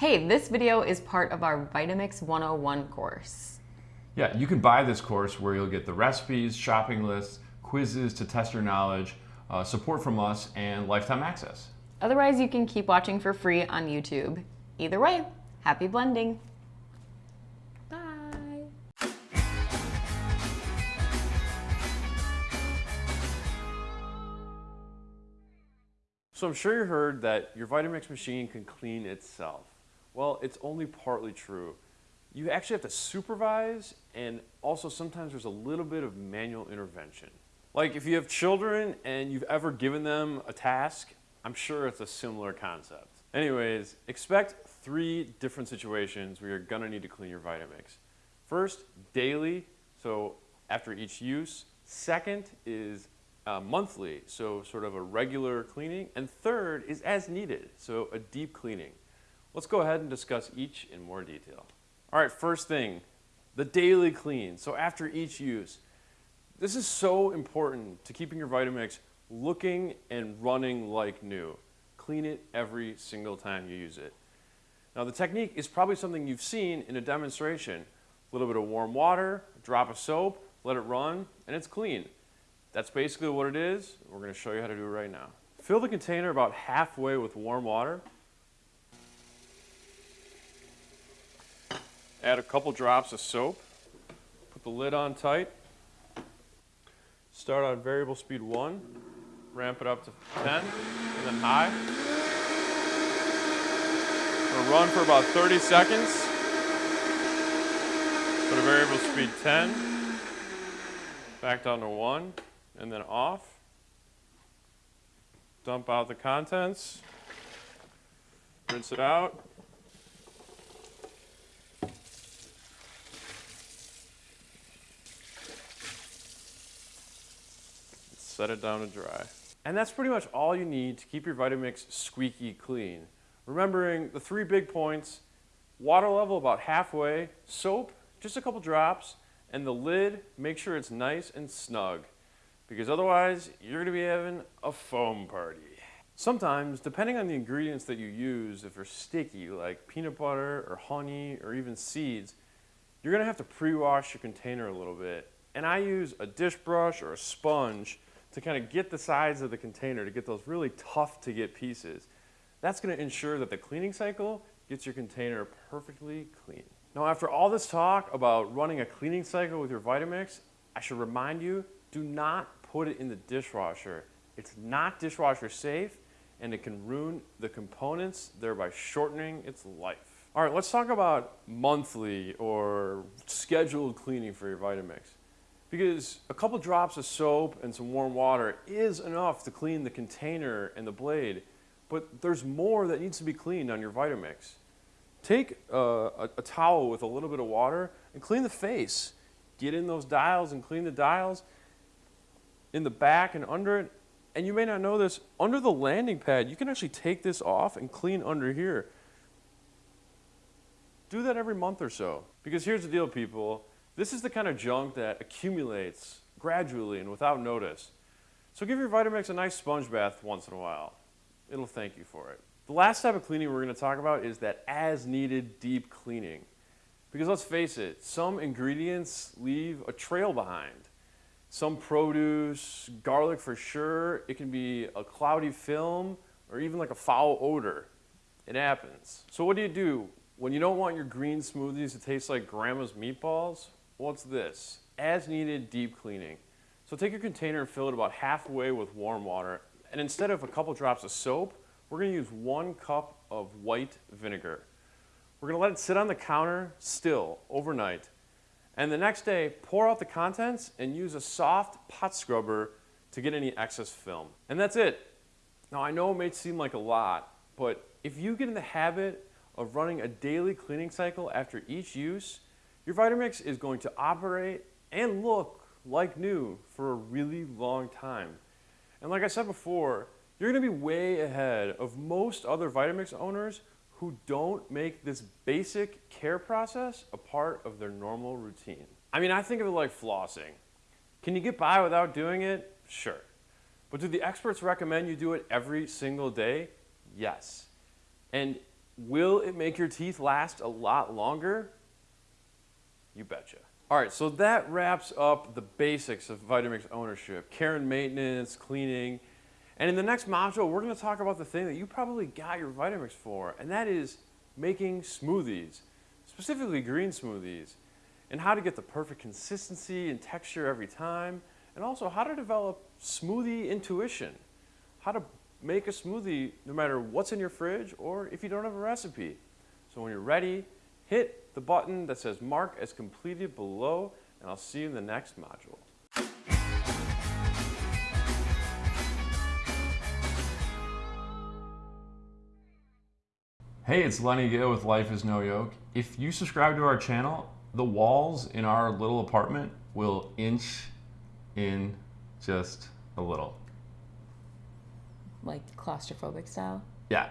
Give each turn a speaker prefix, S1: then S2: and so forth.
S1: Hey, this video is part of our Vitamix 101 course.
S2: Yeah, you can buy this course where you'll get the recipes, shopping lists, quizzes to test your knowledge, uh, support from us, and lifetime access.
S1: Otherwise, you can keep watching for free on YouTube. Either way, happy blending. Bye.
S3: So I'm sure you heard that your Vitamix machine can clean itself. Well, it's only partly true. You actually have to supervise and also sometimes there's a little bit of manual intervention. Like if you have children and you've ever given them a task, I'm sure it's a similar concept. Anyways, expect three different situations where you're gonna need to clean your Vitamix. First, daily, so after each use. Second is uh, monthly, so sort of a regular cleaning. And third is as needed, so a deep cleaning. Let's go ahead and discuss each in more detail. All right, first thing, the daily clean. So after each use, this is so important to keeping your Vitamix looking and running like new. Clean it every single time you use it. Now the technique is probably something you've seen in a demonstration. A little bit of warm water, a drop of soap, let it run, and it's clean. That's basically what it is. We're going to show you how to do it right now. Fill the container about halfway with warm water. Add a couple drops of soap. Put the lid on tight. Start on variable speed 1. Ramp it up to 10, and then high. We'll run for about 30 seconds. Put a variable speed 10. Back down to 1 and then off. Dump out the contents. Rinse it out. Set it down to dry. And that's pretty much all you need to keep your Vitamix squeaky clean. Remembering the three big points, water level about halfway, soap, just a couple drops, and the lid, make sure it's nice and snug because otherwise you're gonna be having a foam party. Sometimes, depending on the ingredients that you use, if they're sticky, like peanut butter or honey or even seeds, you're gonna have to pre-wash your container a little bit. And I use a dish brush or a sponge to kind of get the sides of the container to get those really tough to get pieces. That's gonna ensure that the cleaning cycle gets your container perfectly clean. Now after all this talk about running a cleaning cycle with your Vitamix, I should remind you, do not put it in the dishwasher. It's not dishwasher safe and it can ruin the components, thereby shortening its life. All right, let's talk about monthly or scheduled cleaning for your Vitamix. Because a couple drops of soap and some warm water is enough to clean the container and the blade, but there's more that needs to be cleaned on your Vitamix. Take a, a, a towel with a little bit of water and clean the face. Get in those dials and clean the dials in the back and under it. And you may not know this, under the landing pad, you can actually take this off and clean under here. Do that every month or so. Because here's the deal, people. This is the kind of junk that accumulates gradually and without notice. So give your Vitamix a nice sponge bath once in a while. It'll thank you for it. The last type of cleaning we're going to talk about is that as needed deep cleaning. Because let's face it, some ingredients leave a trail behind some produce, garlic for sure. It can be a cloudy film or even like a foul odor. It happens. So what do you do when you don't want your green smoothies to taste like grandma's meatballs? What's this? As needed deep cleaning. So take your container and fill it about halfway with warm water. And instead of a couple drops of soap, we're gonna use one cup of white vinegar. We're gonna let it sit on the counter still overnight and the next day, pour out the contents and use a soft pot scrubber to get any excess film. And that's it. Now I know it may seem like a lot, but if you get in the habit of running a daily cleaning cycle after each use, your Vitamix is going to operate and look like new for a really long time. And like I said before, you're gonna be way ahead of most other Vitamix owners who don't make this basic care process a part of their normal routine. I mean, I think of it like flossing. Can you get by without doing it? Sure. But do the experts recommend you do it every single day? Yes. And Will it make your teeth last a lot longer? You betcha. All right, so that wraps up the basics of Vitamix ownership, care and maintenance, cleaning. And in the next module, we're gonna talk about the thing that you probably got your Vitamix for, and that is making smoothies, specifically green smoothies, and how to get the perfect consistency and texture every time, and also how to develop smoothie intuition, how to make a smoothie no matter what's in your fridge or if you don't have a recipe. So when you're ready, hit the button that says mark as completed below, and I'll see you in the next module.
S2: Hey, it's Lenny Gill with Life is No Yoke. If you subscribe to our channel, the walls in our little apartment will inch in just a little.
S1: Like claustrophobic style.
S2: Yeah,